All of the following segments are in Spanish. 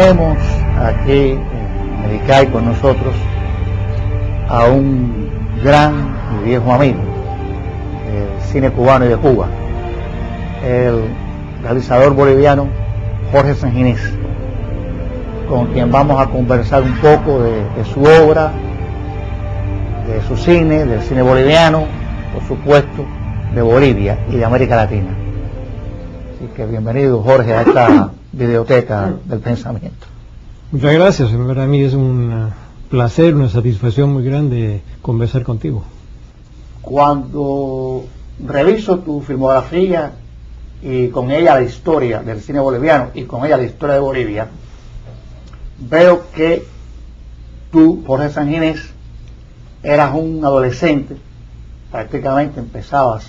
tenemos aquí en Medicay con nosotros a un gran y viejo amigo del cine cubano y de Cuba, el realizador boliviano Jorge Sanginés, con quien vamos a conversar un poco de, de su obra, de su cine, del cine boliviano, por supuesto, de Bolivia y de América Latina. Así que bienvenido Jorge a esta videoteca del pensamiento. Muchas gracias, para mí es un placer, una satisfacción muy grande conversar contigo. Cuando reviso tu filmografía y con ella la historia del cine boliviano y con ella la historia de Bolivia, veo que tú, Jorge Sanginés, eras un adolescente, prácticamente empezabas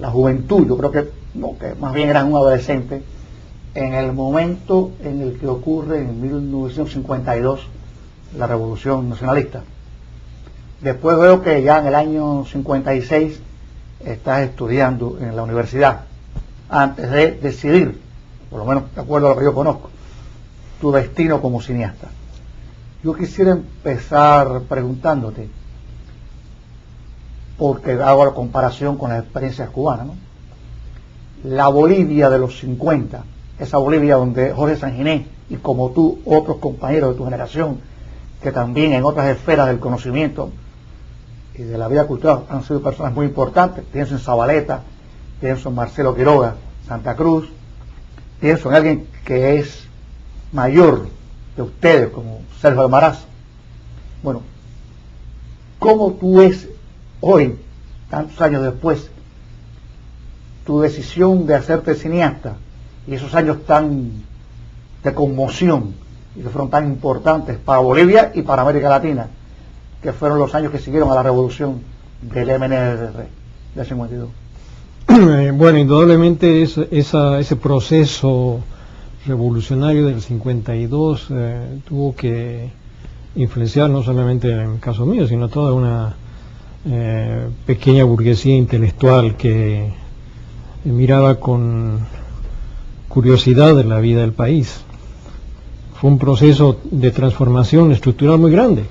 la juventud, yo creo que, no, que más bien eras un adolescente, en el momento en el que ocurre en 1952 la revolución nacionalista. Después veo que ya en el año 56 estás estudiando en la universidad, antes de decidir, por lo menos de acuerdo a lo que yo conozco, tu destino como cineasta. Yo quisiera empezar preguntándote, porque hago la comparación con las experiencias cubanas, ¿no? La Bolivia de los 50, esa Bolivia donde Jorge Sanginés y como tú, otros compañeros de tu generación, que también en otras esferas del conocimiento y de la vida cultural han sido personas muy importantes. Pienso en Zabaleta, pienso en Marcelo Quiroga, Santa Cruz, pienso en alguien que es mayor de ustedes, como Sergio Almaraz. Bueno, ¿cómo tú ves hoy, tantos años después, tu decisión de hacerte cineasta y esos años tan de conmoción y que fueron tan importantes para Bolivia y para América Latina, que fueron los años que siguieron a la revolución del MNR del 52. Bueno, indudablemente es, ese proceso revolucionario del 52 eh, tuvo que influenciar no solamente en el caso mío, sino toda una eh, pequeña burguesía intelectual que miraba con curiosidad de la vida del país. Fue un proceso de transformación estructural muy grande,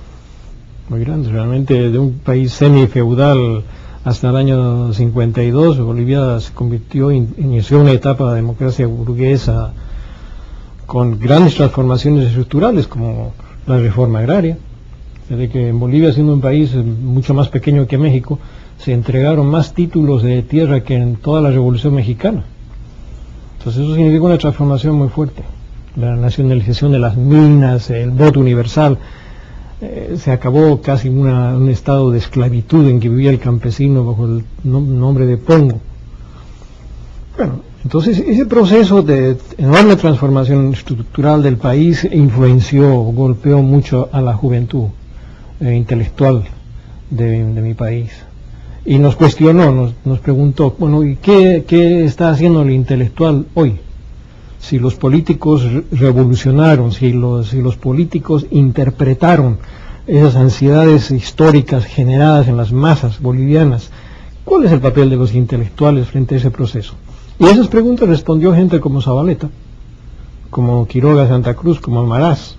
muy grande, realmente de un país semi-feudal hasta el año 52, Bolivia se convirtió, inició una etapa de democracia burguesa con grandes transformaciones estructurales como la reforma agraria, desde que en Bolivia siendo un país mucho más pequeño que México, se entregaron más títulos de tierra que en toda la revolución mexicana. Entonces eso significa una transformación muy fuerte. La nacionalización de las minas, el voto universal, eh, se acabó casi un estado de esclavitud en que vivía el campesino bajo el nombre de Pongo. Bueno, entonces ese proceso de enorme transformación estructural del país influenció, golpeó mucho a la juventud eh, intelectual de mi país y nos cuestionó, nos, preguntó, bueno, ¿y qué, está haciendo el intelectual hoy? Si los políticos revolucionaron, si los, si los políticos interpretaron esas ansiedades históricas generadas en las masas bolivianas, ¿cuál es el papel de los intelectuales frente a ese proceso? Y a esas preguntas respondió gente como Zabaleta, como Quiroga Santa Cruz, como Almaraz,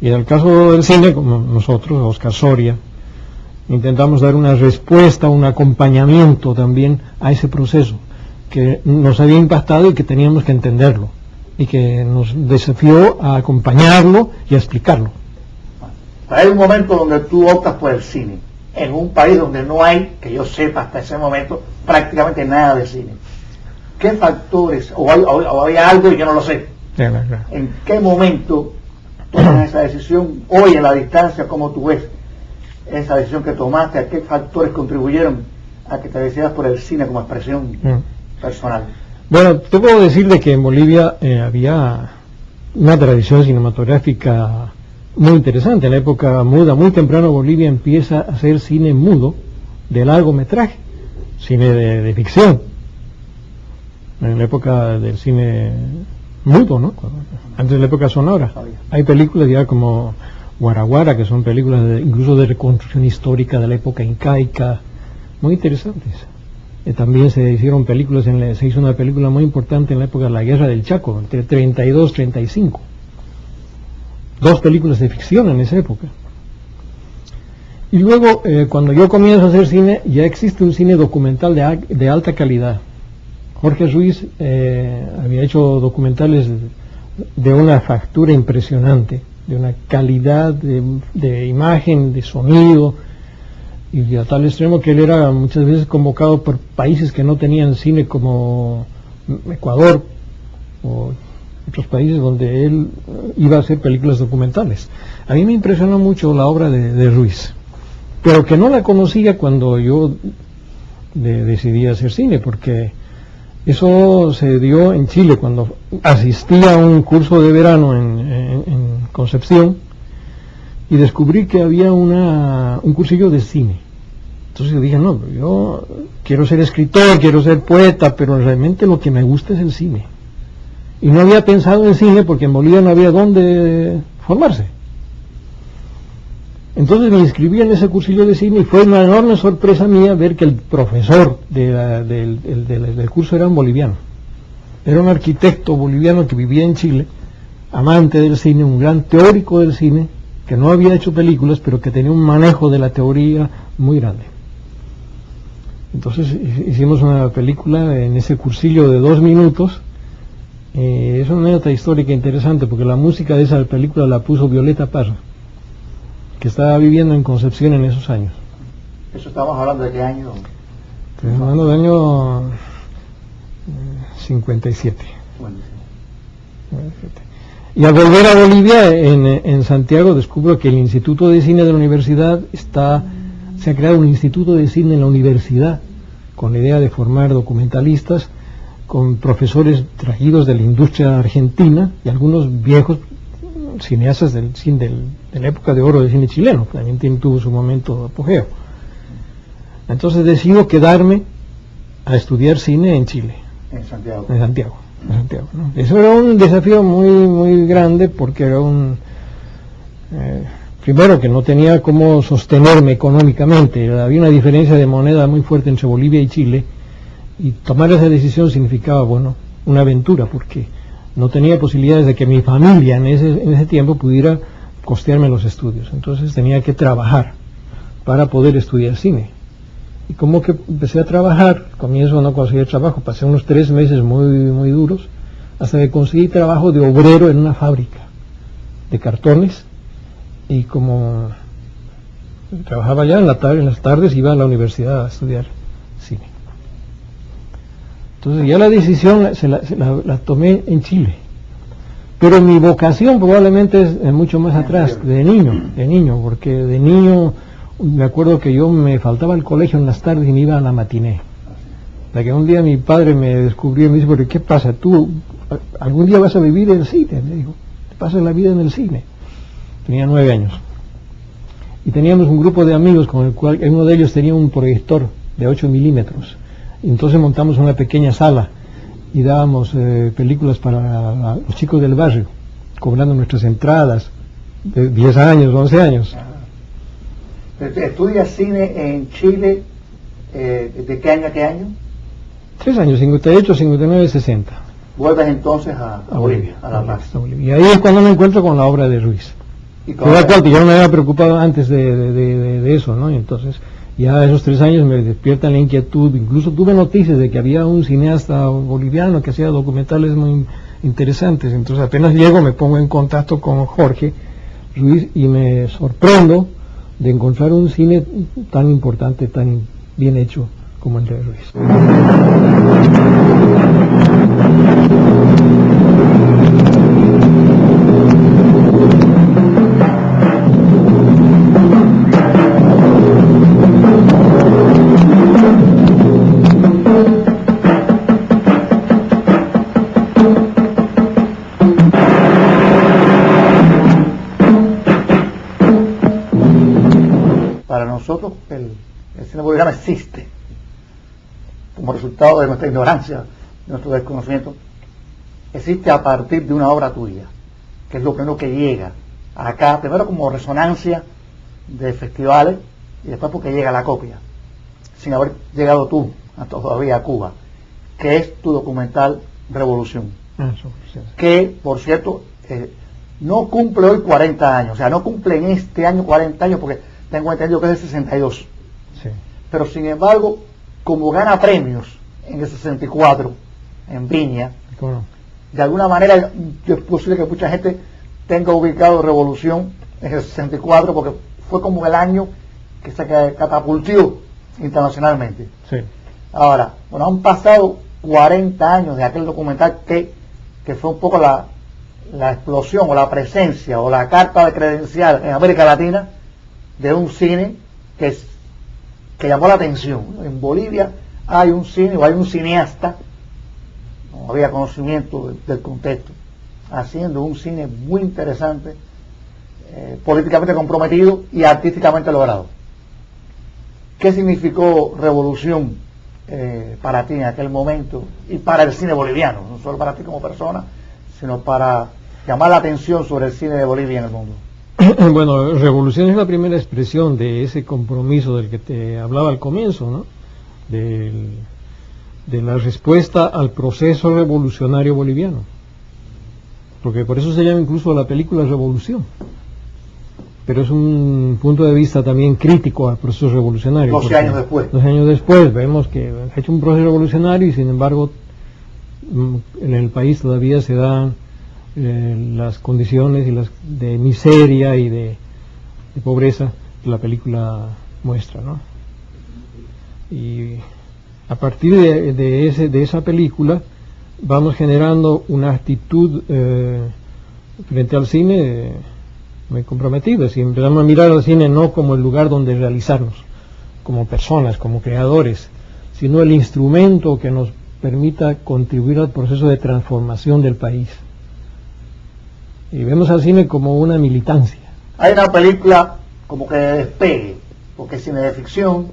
y en el caso del cine, como nosotros, Oscar Soria, intentamos dar una respuesta, un acompañamiento también a ese proceso que nos había impactado y que teníamos que entenderlo y que nos desafió a acompañarlo y a explicarlo. Hay un momento donde tú optas por el cine, en un país donde no hay, que yo sepa hasta ese momento, prácticamente nada de cine. ¿Qué factores, o hay, algo y yo no lo sé? ¿En qué momento tomas esa decisión hoy en la distancia, como tú ves? Esa decisión que tomaste, a qué factores contribuyeron a que te decidas por el cine como expresión mm. personal. Bueno, te puedo decir de que en Bolivia eh, había una tradición cinematográfica muy interesante. En la época muda, muy temprano Bolivia empieza a hacer cine mudo de largometraje, cine de, ficción. En la época del cine mudo, ¿no? Antes de la época sonora. Hay películas ya como Guaraguara, que son películas incluso de reconstrucción histórica de la época incaica, muy interesantes. Eh, también se hicieron películas, en se hizo una película muy importante en la época de la Guerra del Chaco, entre 32 y 35. Dos películas de ficción en esa época. Y luego, eh, cuando yo comienzo a hacer cine, ya existe un cine documental de, alta calidad. Jorge Ruiz eh, había hecho documentales de una factura impresionante, de una calidad de, imagen, de sonido, y a tal extremo que él era muchas veces convocado por países que no tenían cine como Ecuador o otros países donde él iba a hacer películas documentales. A mí me impresionó mucho la obra de Ruiz pero que no la conocía cuando yo decidí hacer cine, porque eso se dio en Chile cuando asistí a un curso de verano en, Concepción y descubrí que había una, un cursillo de cine. Entonces yo dije, no, yo quiero ser escritor, quiero ser poeta, pero realmente lo que me gusta es el cine. Y no había pensado en cine porque en Bolivia no había dónde formarse. Entonces me inscribí en ese cursillo de cine y fue una enorme sorpresa mía ver que el profesor del, curso era un boliviano. Era un arquitecto boliviano que vivía en Chile, amante del cine, un gran teórico del cine, que no había hecho películas, pero que tenía un manejo de la teoría muy grande. Entonces hicimos una película en ese cursillo de dos minutos. Eh, es una anécdota histórica interesante porque la música de esa película la puso Violeta Parra que estaba viviendo en Concepción en esos años. ¿Eso estamos hablando de qué año? Estamos hablando del año 57. Y al volver a Bolivia, en, Santiago, descubro que el Instituto de Cine de la Universidad está, se ha creado un Instituto de Cine en la universidad, con la idea de formar documentalistas, con profesores traídos de la industria argentina y algunos viejos cineastas del, del, de la época de oro del cine chileno, también tuvo su momento de apogeo. Entonces decido quedarme a estudiar cine en Chile. En Santiago. En Santiago. Eso era un desafío muy, muy grande porque era un... Eh, primero que no tenía cómo sostenerme económicamente, había una diferencia de moneda muy fuerte entre Bolivia y Chile y tomar esa decisión significaba, bueno, una aventura porque no tenía posibilidades de que mi familia en ese, en ese tiempo pudiera costearme los estudios. Entonces tenía que trabajar para poder estudiar cine. Y como que empecé a trabajar, comienzo no conseguir trabajo, pasé unos tres meses muy, muy duros, hasta que conseguí trabajo de obrero en una fábrica de cartones y como trabajaba ya en, la tarde, en las tardes iba a la universidad a estudiar cine. Entonces ya la decisión se la, tomé en Chile. Pero mi vocación probablemente es mucho más atrás, de niño, de niño, porque de niño me acuerdo que yo me faltaba el colegio en las tardes y me iba a la matiné. La que un día mi padre me descubrió y me dice, ¿pero qué pasa? ¿Tú algún día vas a vivir en el cine? Me dijo, te pasas la vida en el cine. Tenía nueve años. Y teníamos un grupo de amigos con el cual uno de ellos tenía un proyector de 8 milímetros entonces montamos una pequeña sala y dábamos eh, películas para los chicos del barrio, cobrando nuestras entradas de 10 años, 11 años. ¿Estudias cine en Chile eh, de qué año a qué año? Tres años, 58, 59, 60. Vuelves entonces a, Bolivia, a La Paz. Y ahí es cuando me encuentro con la obra de Ruiz. ¿Y cual yo no me había preocupado antes de, de eso, ¿no? Y entonces ya esos tres años me despiertan la inquietud, incluso tuve noticias de que había un cineasta boliviano que hacía documentales muy interesantes, entonces apenas llego me pongo en contacto con Jorge Ruiz y me sorprendo de encontrar un cine tan importante, tan bien hecho como el de Ruiz. Existe como resultado de nuestra ignorancia, de nuestro desconocimiento, existe a partir de una obra tuya, que es lo primero que llega acá, primero como resonancia de festivales y después porque llega la copia, sin haber llegado tú todavía a Cuba, que es tu documental Revolución. Sí. Que, por cierto, eh, no cumple hoy 40 años, o sea, no cumple en este año 40 años porque tengo entendido que es de 62. Sí. Pero sin embargo, como gana premios en el 64, en Viña, de alguna manera es posible que mucha gente tenga ubicado Revolución en el 64 porque fue como el año que se catapultó internacionalmente. Sí. Ahora, bueno, han pasado 40 años de aquel documental que, que fue un poco la, la explosión o la presencia o la carta de credencial en América Latina de un cine que, llamó la atención. En Bolivia hay un cine o hay un cineasta, no había conocimiento de- del contexto, haciendo un cine muy interesante, eh, políticamente comprometido y artísticamente logrado. ¿Qué significó revolución eh, para ti en aquel momento y para el cine boliviano? No solo para ti como persona, sino para llamar la atención sobre el cine de Bolivia en el mundo. Bueno, revolución es la primera expresión de ese compromiso del que te hablaba al comienzo, ¿no? Del- de la respuesta al proceso revolucionario boliviano. Porque por eso se llama incluso la película Revolución. Pero es un punto de vista también crítico al proceso revolucionario. 12 porque años después. 12 años después vemos que ha hecho un proceso revolucionario y sin embargo en el país todavía se dan las condiciones y las de miseria y de, pobreza que la película muestra, ¿no? Y a partir de, de ese, de esa película vamos generando una actitud eh, frente al cine eh, muy comprometida. Si empezamos a mirar al cine no como el lugar donde realizarnos, como personas, como creadores, sino el instrumento que nos permita contribuir al proceso de transformación del país. Y vemos al cine como una militancia. Hay una película como que de despegue, porque es cine de ficción,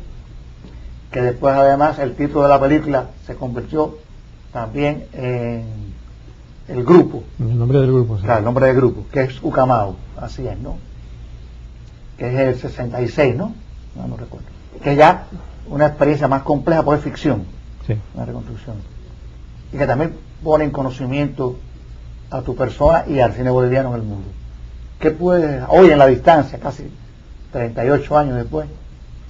que después además el título de la película se convirtió también en el grupo, el nombre del grupo. sí. claro, el nombre del grupo, que es Ucamau, así es, ¿no? Que es el 66, ¿no? No, no recuerdo. Que ya una experiencia más compleja porque es ficción, Sí. una reconstrucción. Y que también pone en conocimiento a tu persona y al cine boliviano en el mundo. ¿Qué puedes, hoy en la distancia, casi 38 años después,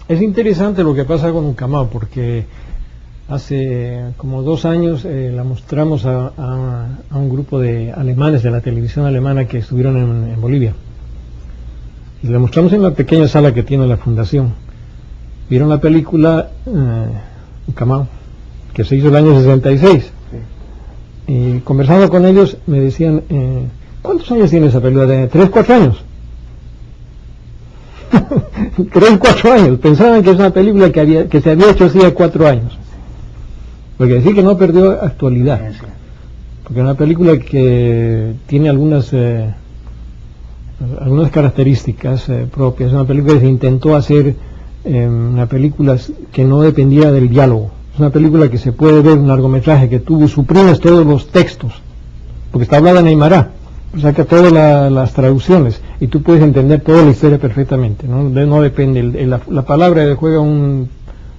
Es interesante lo que pasa con Ucamao porque hace como dos años eh, la mostramos a, un grupo de alemanes de la televisión alemana que estuvieron en, Bolivia. Y la mostramos en la pequeña sala que tiene la fundación. Vieron la película eh, que se hizo el año 66. Y conversando con ellos me decían, eh, ¿cuántos años tiene esa película? ¿De tres, cuatro años? tres, cuatro años. Pensaban que es una película que, había, que se había hecho hacía cuatro años. Porque decir que no perdió actualidad. Porque es una película que tiene algunas eh, algunas características eh, propias. Una película que se intentó hacer eh, una película que no dependiera del diálogo. Es una película que se puede ver, un largometraje que tú suprimes todos los textos, porque está hablada en Aymara, saca todas la- las traducciones y tú puedes entender toda la historia perfectamente. No, De- no depende, la, la palabra juega un,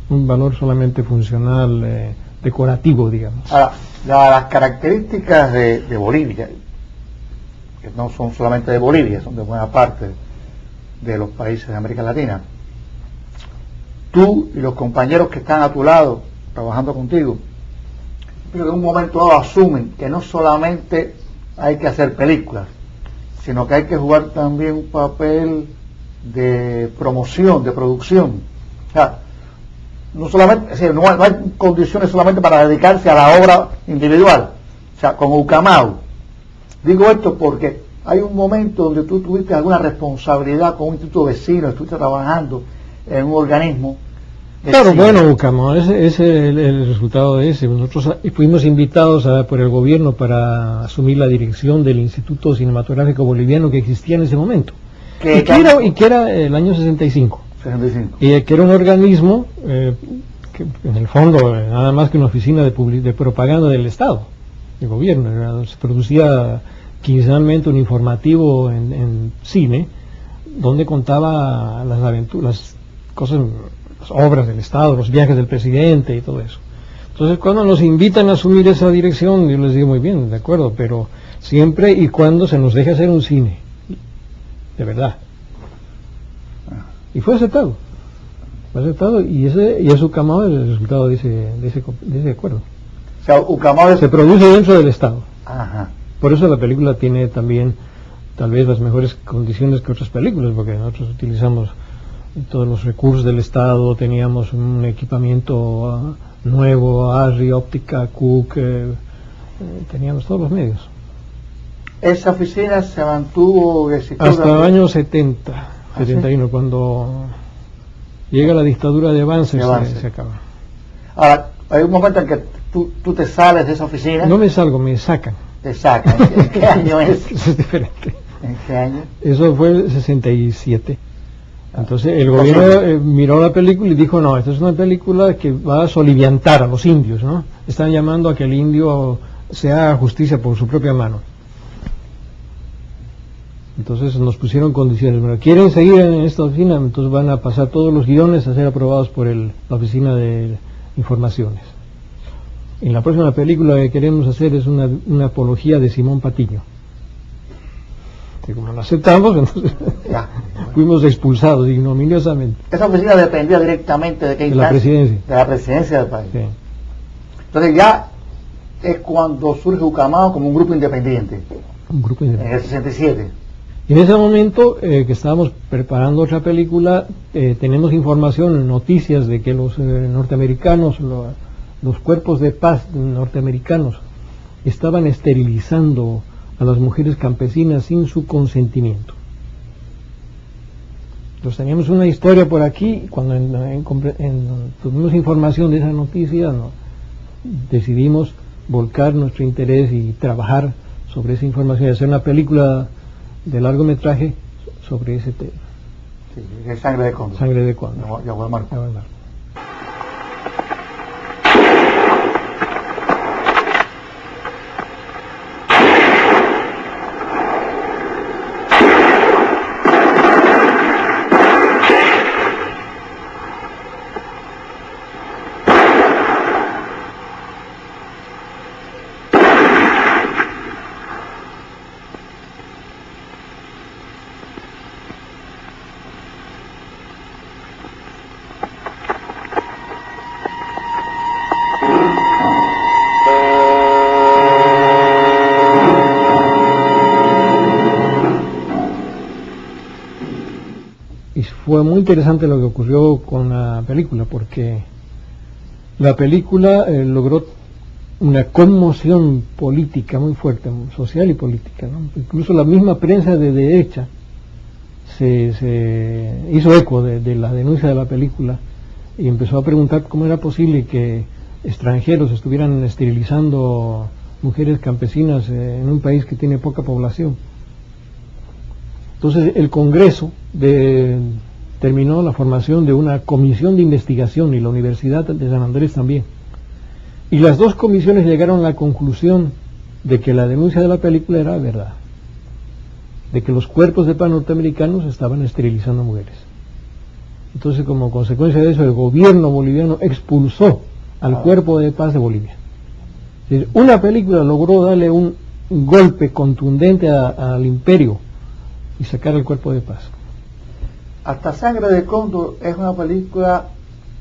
un valor solamente funcional, eh, decorativo, digamos. Ahora, la- las características de Bolivia, que no son solamente de Bolivia, son de buena parte de los países de América Latina, tú y los compañeros que están a tu lado, trabajando contigo, pero en un momento dado asumen que no solamente hay que hacer películas, sino que hay que jugar también un papel de promoción, de producción. O sea, no solamente, no hay, no hay condiciones solamente para dedicarse a la obra individual, o sea, como Ucamau. Digo esto porque hay un momento donde tú tuviste alguna responsabilidad con un instituto vecino, estuviste trabajando en un organismo. Claro, cine. bueno, Bucamo, ese es el, el resultado de ese. Nosotros ah, fuimos invitados a- por el gobierno para asumir la dirección del Instituto Cinematográfico Boliviano que existía en ese momento. Y, que era, y que era el año 65. 65. Y que era un organismo eh, que en el fondo eh, nada más que una oficina de, de propaganda del Estado, del gobierno. Se producía quincenalmente un informativo en, en cine donde contaba las aventuras, las cosas, las obras del Estado, los viajes del presidente y todo eso. Entonces, cuando nos invitan a asumir esa dirección, yo les digo muy bien, de acuerdo, pero siempre y cuando se nos deje hacer un cine, de verdad. Y fue aceptado. Fue aceptado y ese y es Ucamao el resultado de ese, de ese, de ese acuerdo. O sea, Ucamao es... Se produce dentro del Estado. Ajá. Por eso la película tiene también tal vez las mejores condiciones que otras películas, porque nosotros utilizamos todos los recursos del Estado, teníamos un equipamiento ah, nuevo, ARRI, óptica, Cook, eh, eh, teníamos todos los medios. Esa oficina se mantuvo. Hasta el año 70, 71, cuando llega la dictadura de avance, se-. Se, acaba. Ahora, hay un momento en que tú, tú te sales de esa oficina, No me salgo, me sacan. te sacan. ¿En qué año es? Eso es diferente. ¿En qué año? Eso fue el 67. Entonces el gobierno eh, miró la película y dijo, no, esta es una película que va a soliviantar a los indios, ¿no? Están llamando a que el indio se haga justicia por su propia mano. Entonces nos pusieron condiciones. Bueno, ¿quieren seguir en esta oficina? Entonces van a pasar todos los guiones a ser aprobados por el- la oficina de informaciones. En la próxima película que queremos hacer es una, una apología de Simón Patiño. Que como lo aceptamos, entonces Ya. fuimos expulsados ignominiosamente Esa oficina dependía directamente de qué de la presidencia. De la presidencia del país. Sí. Entonces ya es cuando surge Ucamao como un grupo independiente, Un grupo en independiente. el 67. Y en ese momento eh, que estábamos preparando otra película, eh, tenemos información, noticias de que los eh, norteamericanos, lo- los cuerpos de paz norteamericanos, estaban esterilizando a las mujeres campesinas sin su consentimiento. Entonces teníamos una historia por aquí, cuando en- en- en- tuvimos información de esa noticia, ¿no? decidimos volcar nuestro interés y trabajar sobre esa información y hacer una película de largometraje sobre ese tema, Sí, de sangre de cóndor. Sangre de Cóndor. Ya, ya voy a marcar. Fue muy interesante lo que ocurrió con la película, porque la película eh, logró una conmoción política muy fuerte, social y política. Incluso la misma prensa de derecha se, hizo eco de, de la denuncia de la película y empezó a preguntar cómo era posible que extranjeros estuvieran esterilizando mujeres campesinas eh, en un país que tiene poca población. Entonces el Congreso de- terminó la formación de una comisión de investigación y la Universidad de San Andrés también. Y las dos comisiones llegaron a la conclusión de que la denuncia de la película era verdad, de que los cuerpos de paz norteamericanos estaban esterilizando mujeres. Entonces como consecuencia de eso el gobierno boliviano expulsó al Ah. cuerpo de paz de Bolivia. Una película logró darle un golpe contundente a- al imperio y sacar el cuerpo de paz. Hasta Sangre de Cóndor es una película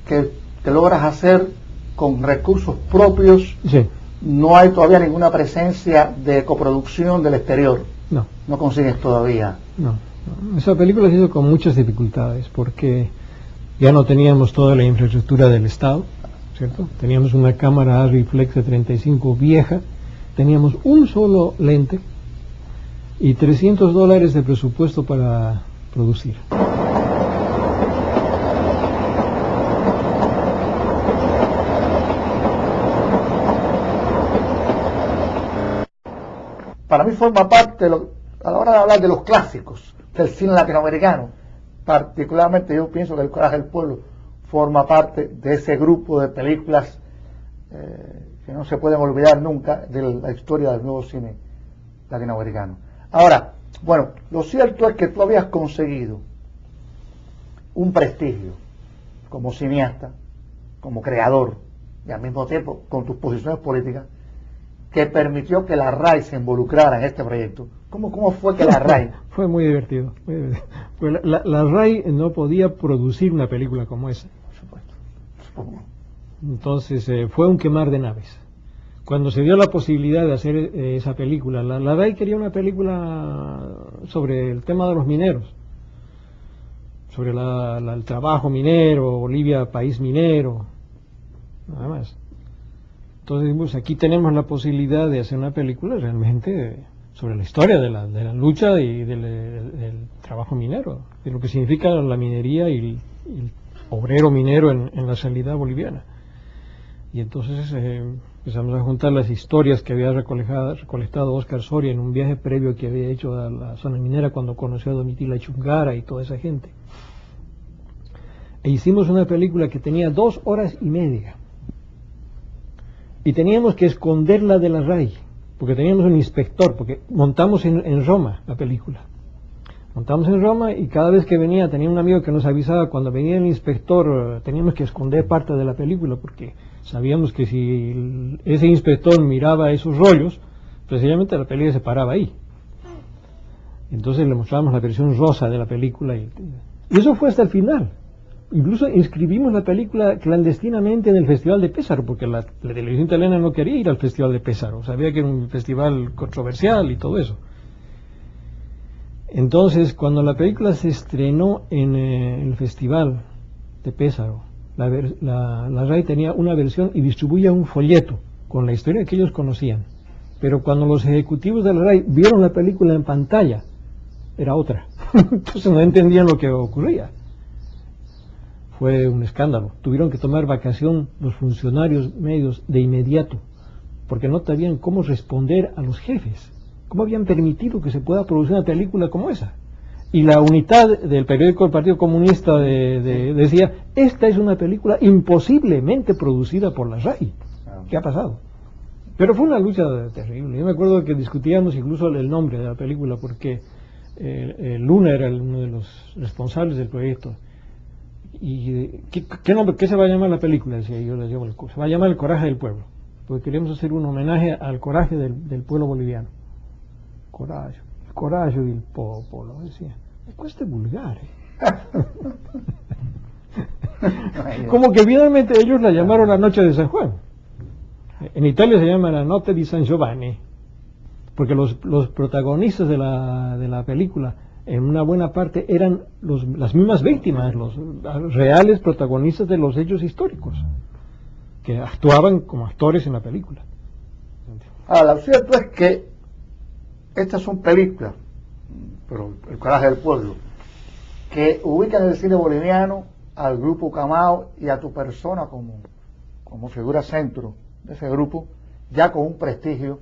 que te logras hacer con recursos propios. Sí, No hay todavía ninguna presencia de coproducción del exterior. no, No consigues todavía. no, no. Esa película se hizo con muchas dificultades porque ya no teníamos toda la infraestructura del Estado, ¿cierto? Teníamos una cámara Arri Flex de 35 vieja, teníamos un solo lente y 300 dólares de presupuesto para producir. Para mí forma parte, de a la hora de hablar de los clásicos del cine latinoamericano, particularmente yo pienso que El Coraje del Pueblo forma parte de ese grupo de películas eh, que no se pueden olvidar nunca de la historia del nuevo cine latinoamericano. Ahora, bueno, lo cierto es que tú habías conseguido un prestigio como cineasta, como creador, y al mismo tiempo con tus posiciones políticas que permitió que la RAI se involucrara en este proyecto. ¿Cómo, cómo fue que la RAI? fue muy divertido. Pues la, la, RAI no podía producir una película como esa. Por supuesto. Entonces eh, fue un quemar de naves. Cuando se dio la posibilidad de hacer eh, esa película, la, la RAI quería una película sobre el tema de los mineros, sobre el trabajo minero, Bolivia país minero, nada más. Entonces, aquí tenemos la posibilidad de hacer una película realmente sobre la historia de la, lucha y del, trabajo minero, de lo que significa la minería y el, obrero minero en, la salida boliviana. Y entonces eh, empezamos a juntar las historias que había recolectado Oscar Soria en un viaje previo que había hecho a la zona minera cuando conoció a Domitila Chungara y toda esa gente. E hicimos una película que tenía dos horas y media y teníamos que esconderla de la RAI, porque teníamos un inspector, porque montamos en, Roma la película. Montamos en Roma y cada vez que venía, tenía un amigo que nos avisaba, cuando venía el inspector teníamos que esconder parte de la película, porque sabíamos que si ese inspector miraba esos rollos, precisamente la película se paraba ahí. Entonces le mostrábamos la versión rosa de la película y eso fue hasta el final. Incluso inscribimos la película clandestinamente en el Festival de Pésaro, porque la, televisión italiana no quería ir al Festival de Pésaro, sabía que era un festival controversial y todo eso. Entonces, cuando la película se estrenó en eh, el Festival de Pésaro, la, la, RAI tenía una versión y distribuía un folleto con la historia que ellos conocían. Pero cuando los ejecutivos de la RAI vieron la película en pantalla, era otra. Entonces no entendían lo que ocurría fue un escándalo. Tuvieron que tomar vacación los funcionarios medios de inmediato, porque no sabían cómo responder a los jefes. ¿Cómo habían permitido que se pueda producir una película como esa? Y la unidad del periódico del Partido Comunista decía, esta es una película imposiblemente producida por la RAI. Ah. ¿Qué ha pasado? Pero fue una lucha terrible. Yo me acuerdo que discutíamos incluso el nombre de la película, porque eh, Luna era uno de los responsables del proyecto ¿Y qué, nombre, qué se va a llamar la película? Decía yo, le llevo el Se va a llamar El Coraje del Pueblo, porque queremos hacer un homenaje al coraje del, pueblo boliviano. Coraje, el coraje del pueblo, decía. Cuesta vulgar, ¿eh? Como que finalmente ellos la llamaron la Noche de San Juan. En Italia se llama la Noche di San Giovanni, porque los, los protagonistas de la, de la película en una buena parte eran las mismas víctimas, los reales protagonistas de los hechos históricos, que actuaban como actores en la película. Ahora, lo cierto es que estas son películas, pero el coraje del pueblo, que ubican el cine boliviano al grupo Camao y a tu persona como, como figura centro de ese grupo, ya con un prestigio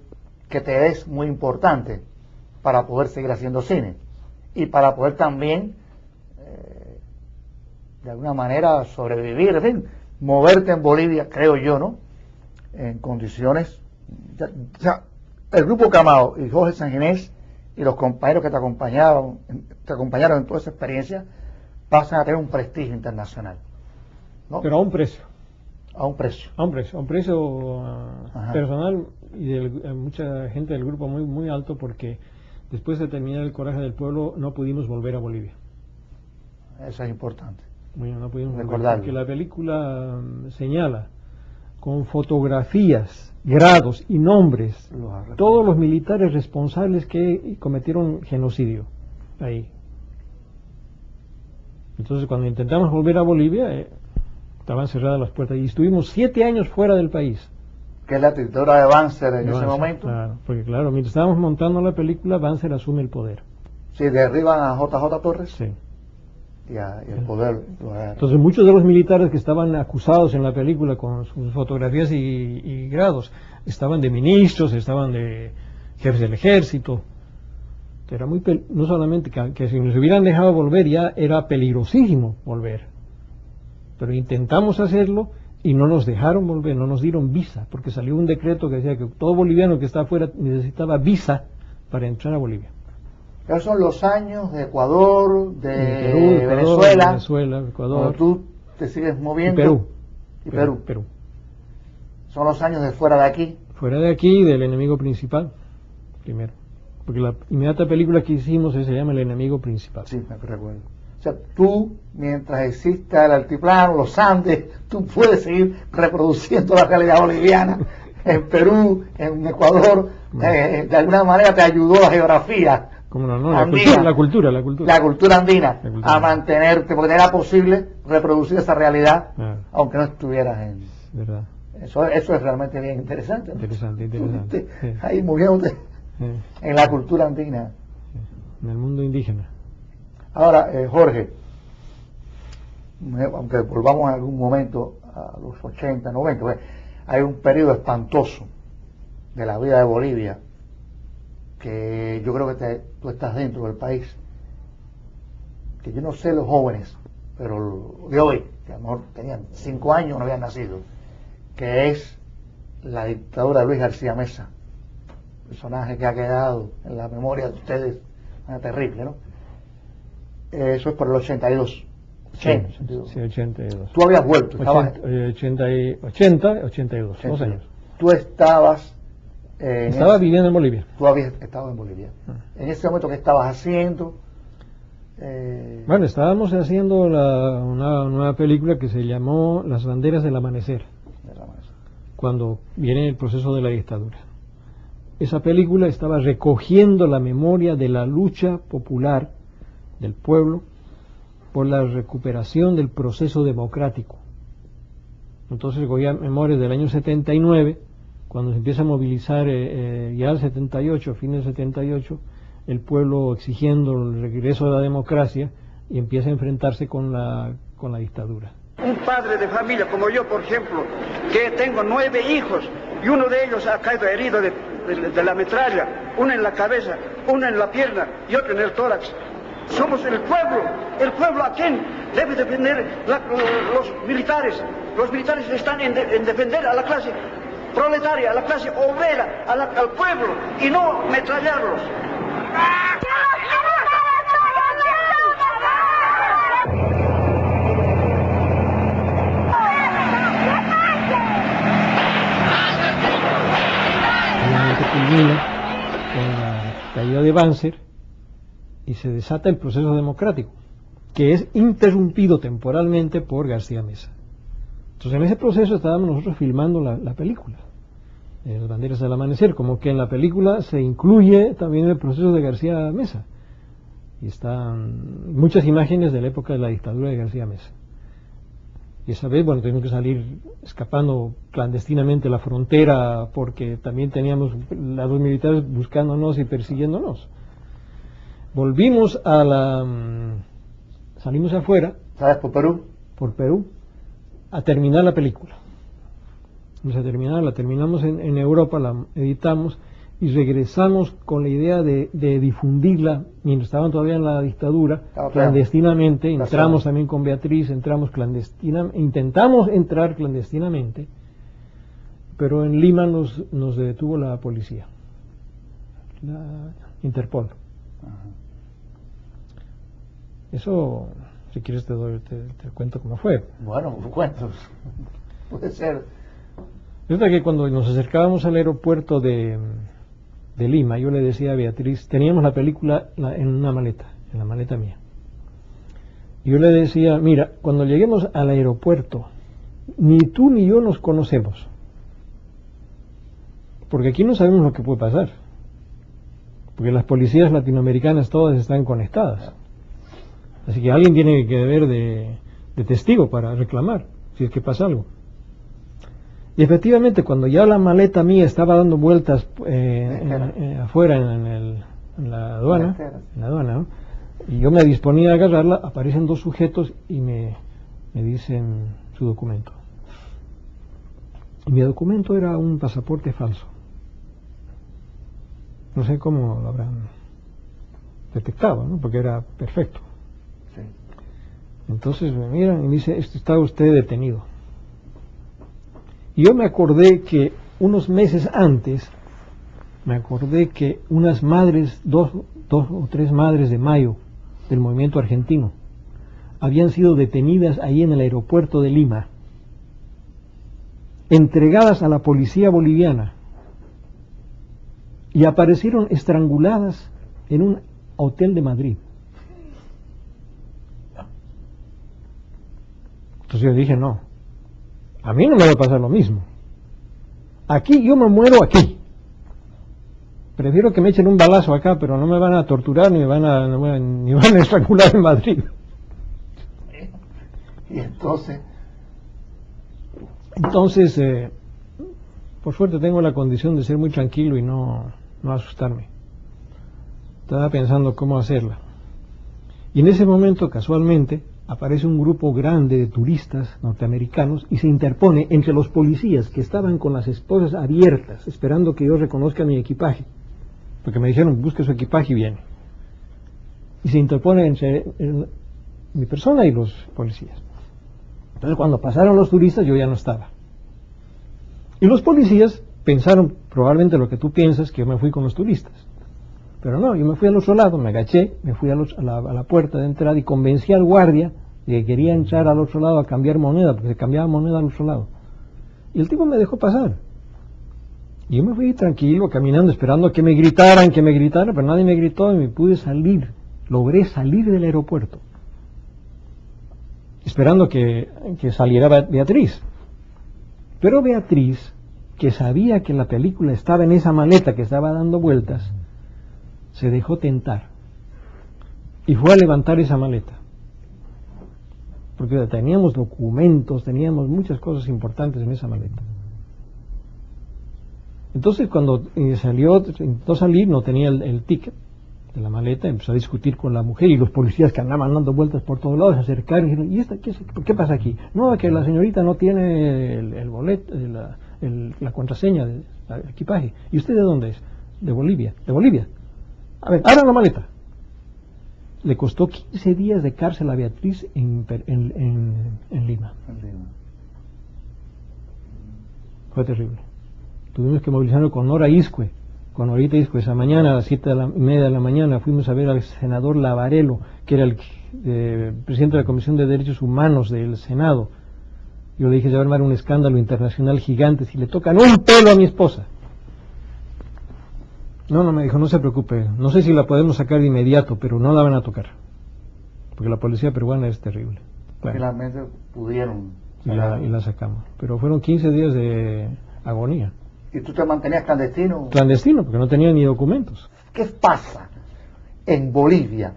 que te es muy importante para poder seguir haciendo cine y para poder también, eh, de alguna manera, sobrevivir, en fin, moverte en Bolivia, creo yo, ¿no? En condiciones. o sea, el grupo Camao y Jorge Sanginés y los compañeros que te acompañaban, te acompañaron en toda esa experiencia, pasan a tener un prestigio internacional. ¿no? Pero a un precio. A un precio. A un precio, a un precio personal y de mucha gente del grupo muy, muy alto porque Después de terminar el coraje del pueblo, no pudimos volver a Bolivia. Eso es importante. Bueno, no pudimos recordar porque la película mm, señala con fotografías, grados y nombres todos los militares responsables que cometieron genocidio ahí. Entonces, cuando intentamos volver a Bolivia, eh, estaban cerradas las puertas y estuvimos siete años fuera del país que es la directora de Banzer en ese momento. Claro, porque claro, mientras estábamos montando la película, Banzer asume el poder. Sí, derriban a JJ Torres. Sí. Y, el poder. Entonces muchos de los militares que estaban acusados en la película con sus fotografías y, grados, estaban de ministros, estaban de jefes del ejército. Era muy no solamente que, que si nos hubieran dejado volver ya era peligrosísimo volver. Pero intentamos hacerlo y no nos dejaron volver, no nos dieron visa, porque salió un decreto que decía que todo boliviano que está afuera necesitaba visa para entrar a Bolivia. Esos son los años de Ecuador, de, Venezuela, Venezuela, Ecuador. tú te sigues moviendo. Y Perú. Y Perú. Perú. Son los años de fuera de aquí. Fuera de aquí, del enemigo principal, primero. Porque la inmediata película que hicimos se llama El enemigo principal. Sí, me recuerdo. O sea, tú, mientras exista el altiplano, los Andes, tú puedes seguir reproduciendo la realidad boliviana. En Perú, en Ecuador, eh, de alguna manera te ayudó la geografía. ¿Cómo no? no la, Andina. cultura, la cultura, la cultura. La cultura andina, La cultura. a mantenerte, porque era posible reproducir esa realidad, Ah, aunque no estuvieras en... verdad. Eso, eso es realmente bien interesante. ¿no? Interesante, interesante. Sí, Ahí moviéndote sí, en la cultura andina. En el mundo indígena. Ahora, eh, Jorge, aunque volvamos en algún momento a los 80, 90, pues, hay un periodo espantoso de la vida de Bolivia que yo creo que te- tú estás dentro del país, que yo no sé los jóvenes, pero de hoy, que a lo mejor tenían cinco años, no habían nacido, que es la dictadura de Luis García Mesa, personaje que ha quedado en la memoria de ustedes, ah, terrible, ¿no? Eso es por el 82. 80, Sí, 82. sí, 82. Tú habías vuelto, estabas, 80, eh, 80, y- 80, 82, dos 82. años. Tú estabas. eh, en Estaba ese- viviendo en Bolivia. Tú habías estado en Bolivia. Ah. En ese momento, ¿qué estabas haciendo? Eh, Bueno, estábamos haciendo la- una nueva película que se llamó Las banderas del amanecer, cuando viene el proceso de la dictadura. Esa película estaba recogiendo la memoria de la lucha popular del pueblo por la recuperación del proceso democrático. Entonces recogía memorias del año 79, cuando se empieza a movilizar eh, eh, ya el 78, fines del 78, el pueblo exigiendo el regreso de la democracia y empieza a enfrentarse con la, con la dictadura. Un padre de familia como yo, por ejemplo, que tengo nueve hijos y uno de ellos ha caído herido de, de- de la metralla, uno en la cabeza, uno en la pierna y otro en el tórax. Somos el pueblo, el pueblo a quien debe defender los militares. Los militares están en, de- en defender a la clase proletaria, a la clase obrera, al pueblo y no metrallarlos. Con la caída de Banzer y se desata el proceso democrático, que es interrumpido temporalmente por García Mesa. Entonces en ese proceso estábamos nosotros filmando la, la película, Las banderas del amanecer, como que en la película se incluye también el proceso de García Mesa. Y están muchas imágenes de la época de la dictadura de García Mesa. Y esa vez, bueno, tuvimos que salir escapando clandestinamente la frontera porque también teníamos a los militares buscándonos y persiguiéndonos. Volvimos a la... mm, salimos afuera ¿Sabes por Perú? por Perú a terminar la película. Vamos a terminar, la terminamos en, en Europa, la editamos y regresamos con la idea de, de difundirla mientras estaban todavía en la dictadura, claro. clandestinamente. Entramos también con Beatriz, entramos clandestinamente, intentamos entrar clandestinamente, pero en Lima nos, nos detuvo la policía, la Interpol. Eso, si quieres te doy, te, te cuento cómo fue. Bueno, cuentos. Puede ser. Resulta que cuando nos acercábamos al aeropuerto de, de Lima, yo le decía a Beatriz, teníamos la película la- en una maleta, en la maleta mía. Y yo le decía, mira, cuando lleguemos al aeropuerto, ni tú ni yo nos conocemos. Porque aquí no sabemos lo que puede pasar. Porque las policías latinoamericanas todas están conectadas. Así que alguien tiene que deber de, de testigo para reclamar, si es que pasa algo. Y efectivamente, cuando ya la maleta mía estaba dando vueltas eh, en- eh, afuera en, en el- en la aduana, en la aduana, ¿no? y yo me disponía a agarrarla, aparecen dos sujetos y me, me dicen su documento. Y mi documento era un pasaporte falso. No sé cómo lo habrán detectado, ¿no? porque era perfecto. Entonces me miran y me dice, esto está usted detenido. Y yo me acordé que unos meses antes, me acordé que unas madres, dos, dos o tres madres de mayo del movimiento argentino, habían sido detenidas ahí en el aeropuerto de Lima. entregadas a la policía boliviana y aparecieron estranguladas en un hotel de Madrid. Entonces yo dije, no, a mí no me va a pasar lo mismo. Aquí yo me muero aquí. Prefiero que me echen un balazo acá, pero no me van a torturar ni me van a, ni van a estrangular en Madrid. Y entonces... Entonces, eh, por suerte tengo la condición de ser muy tranquilo y no, no asustarme. Estaba pensando cómo hacerla. Y en ese momento, casualmente, aparece un grupo grande de turistas norteamericanos y se interpone entre los policías que estaban con las esposas abiertas, esperando que yo reconozca mi equipaje. Porque me dijeron, busque su equipaje y viene. Y se interpone entre mi persona y los policías. Entonces cuando pasaron los turistas yo ya no estaba. Y los policías pensaron probablemente lo que tú piensas, que yo me fui con los turistas. Pero no, yo me fui al otro lado, me agaché, me fui a, la, puerta de entrada y convencí al guardia de que quería entrar al otro lado a cambiar moneda, porque se cambiaba moneda al otro lado. Y el tipo me dejó pasar. Y yo me fui tranquilo, caminando, esperando que me gritaran, que me gritaran, pero nadie me gritó y me pude salir. Logré salir del aeropuerto esperando que, saliera Beatriz. Pero Beatriz, que sabía que la película estaba en esa maleta que estaba dando vueltas, se dejó tentar y fue a levantar esa maleta. Porque teníamos documentos, teníamos muchas cosas importantes en esa maleta. Entonces cuando eh, salió, intentó salir, no tenía el ticket, de la maleta, empezó a discutir con la mujer y los policías que andaban dando vueltas por todos lados se acercaron y dijeron, ¿y esta qué, pasa aquí? No, que la señorita no tiene el, boleto, la, la, contraseña del equipaje. ¿Y usted de dónde es? De Bolivia. ¿De Bolivia? A ver, abra la maleta. Le costó 15 días de cárcel a Beatriz en, en, en, Lima. Fue terrible. Tuvimos que movilizarlo con Nora Iscue cuando ahorita dijo esa mañana, a las siete y media de la mañana, fuimos a ver al senador Lavarelo, que era el eh, presidente de la Comisión de Derechos Humanos del Senado. Yo le dije, se va a armar un escándalo internacional gigante si le tocan un pelo a mi esposa. No, no, me dijo, no se preocupe, no sé si la podemos sacar de inmediato, pero no la van a tocar. Porque la policía peruana es terrible. Finalmente pudieron. Y la, y la sacamos. Pero fueron 15 días de agonía. ¿Y tú te mantenías clandestino? Clandestino, porque no tenía ni documentos. ¿Qué pasa en Bolivia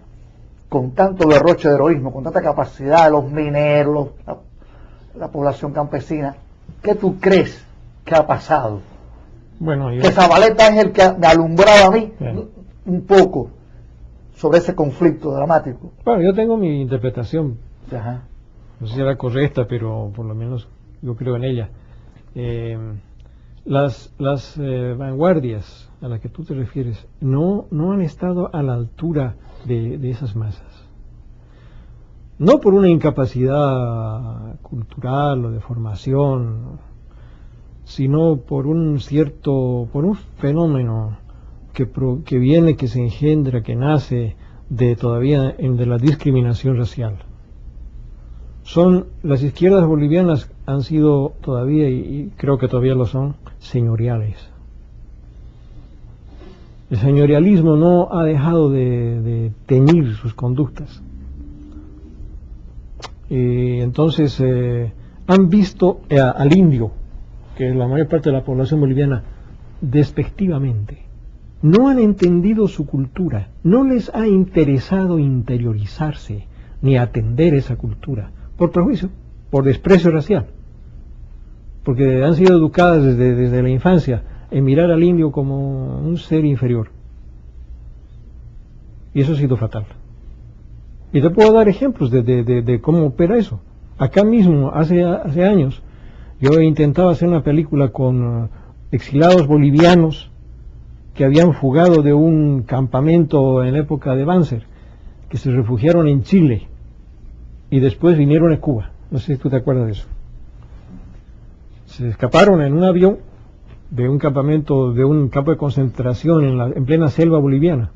con tanto derroche de heroísmo, con tanta capacidad de los mineros, la, población campesina? ¿Qué tú crees que ha pasado? Bueno, Que Zabaleta es el que me alumbraba a mí un poco sobre ese conflicto dramático. Bueno, yo tengo mi interpretación. No sé si era correcta, pero por lo menos yo creo en ella. Eh, las, las eh, vanguardias a las que tú te refieres no, no han estado a la altura de, de esas masas. No por una incapacidad cultural o de formación, sino por un cierto, por un fenómeno que, que viene, que se engendra, que nace de todavía de la discriminación racial. Son las izquierdas bolivianas han sido todavía y, creo que todavía lo son señoriales. El señorialismo no ha dejado de, teñir sus conductas. Y entonces eh, han visto eh, al indio que la mayor parte de la población boliviana despectivamente no han entendido su cultura no les ha interesado interiorizarse ni atender esa cultura por prejuicio, por desprecio racial, porque han sido educadas desde, desde la infancia en mirar al indio como un ser inferior. Y eso ha sido fatal. Y te puedo dar ejemplos de, de, cómo opera eso. Acá mismo, hace, hace años, yo intentaba hacer una película con uh, exilados bolivianos que habían fugado de un campamento en la época de Banzer, que se refugiaron en Chile y después vinieron a Cuba. No sé si tú te acuerdas de eso. Se escaparon en un avión de un campamento, de un campo de concentración en, la, en plena selva boliviana.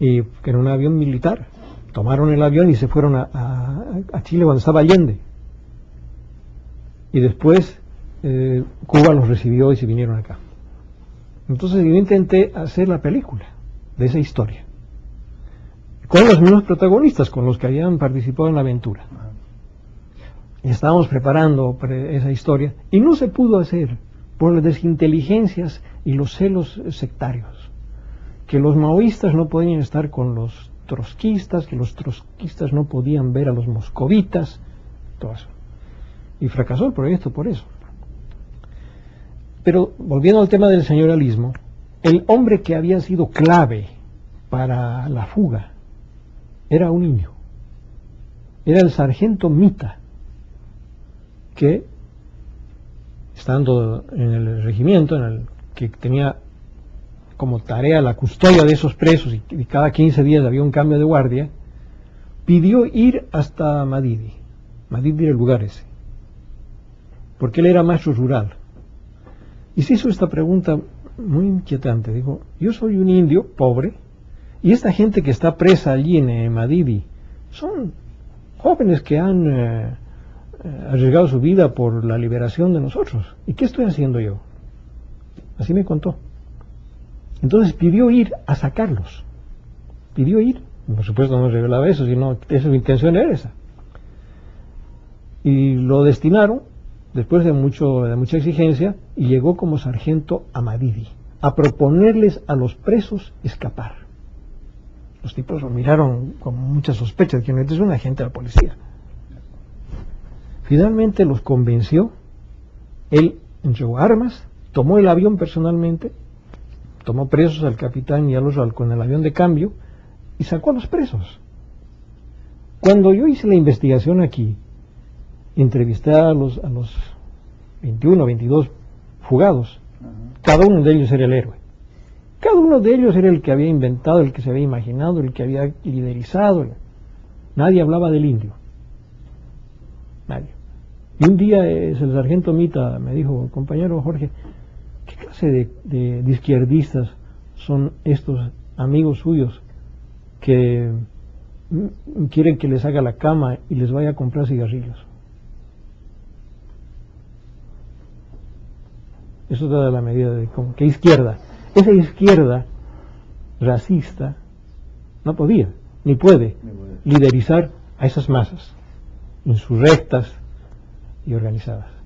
Y que era un avión militar. Tomaron el avión y se fueron a, Chile cuando estaba Allende. Y después eh, Cuba los recibió y se vinieron acá. Entonces yo intenté hacer la película de esa historia, con los mismos protagonistas, con los que habían participado en la aventura. Y estábamos preparando esa historia y no se pudo hacer por las desinteligencias y los celos sectarios, que los maoístas no podían estar con los trotskistas, que los trotskistas no podían ver a los moscovitas, todo eso. Y fracasó el proyecto por eso. Pero volviendo al tema del señoralismo, el hombre que había sido clave para la fuga era un niño. Era el sargento Mita, que estando en el regimiento, en el que tenía como tarea la custodia de esos presos y, cada 15 días había un cambio de guardia, pidió ir hasta Madidi. Madidi era el lugar ese. Porque él era maestro rural. Y se hizo esta pregunta muy inquietante. Dijo, yo soy un indio pobre y esta gente que está presa allí en eh, Madidi son jóvenes que han eh, eh, arriesgado su vida por la liberación de nosotros. ¿Y qué estoy haciendo yo? Así me contó. Entonces pidió ir a sacarlos. Pidió ir. Por supuesto no revelaba eso, sino que su intención era esa. Y lo destinaron, después de, mucho, de mucha exigencia, y llegó como sargento a Madidi, a proponerles a los presos escapar. Los tipos lo miraron con mucha sospecha, de que no es un agente de la policía. Finalmente los convenció, él entregó armas, tomó el avión personalmente, tomó presos al capitán y a los con el avión de cambio y sacó a los presos. Cuando yo hice la investigación aquí, entrevisté a los 21, 22 fugados, cada uno de ellos era el héroe. Cada uno de ellos era el que había inventado, el que se había imaginado, el que había liderizado. Nadie hablaba del indio. Nadie. Y un día es el sargento Mita me dijo, compañero Jorge, ¿qué clase de, izquierdistas son estos amigos suyos que quieren que les haga la cama y les vaya a comprar cigarrillos? Eso da la medida de cómo, que izquierda. Esa izquierda racista no podía, ni puede, liderizar a esas masas insurrectas y organizadas.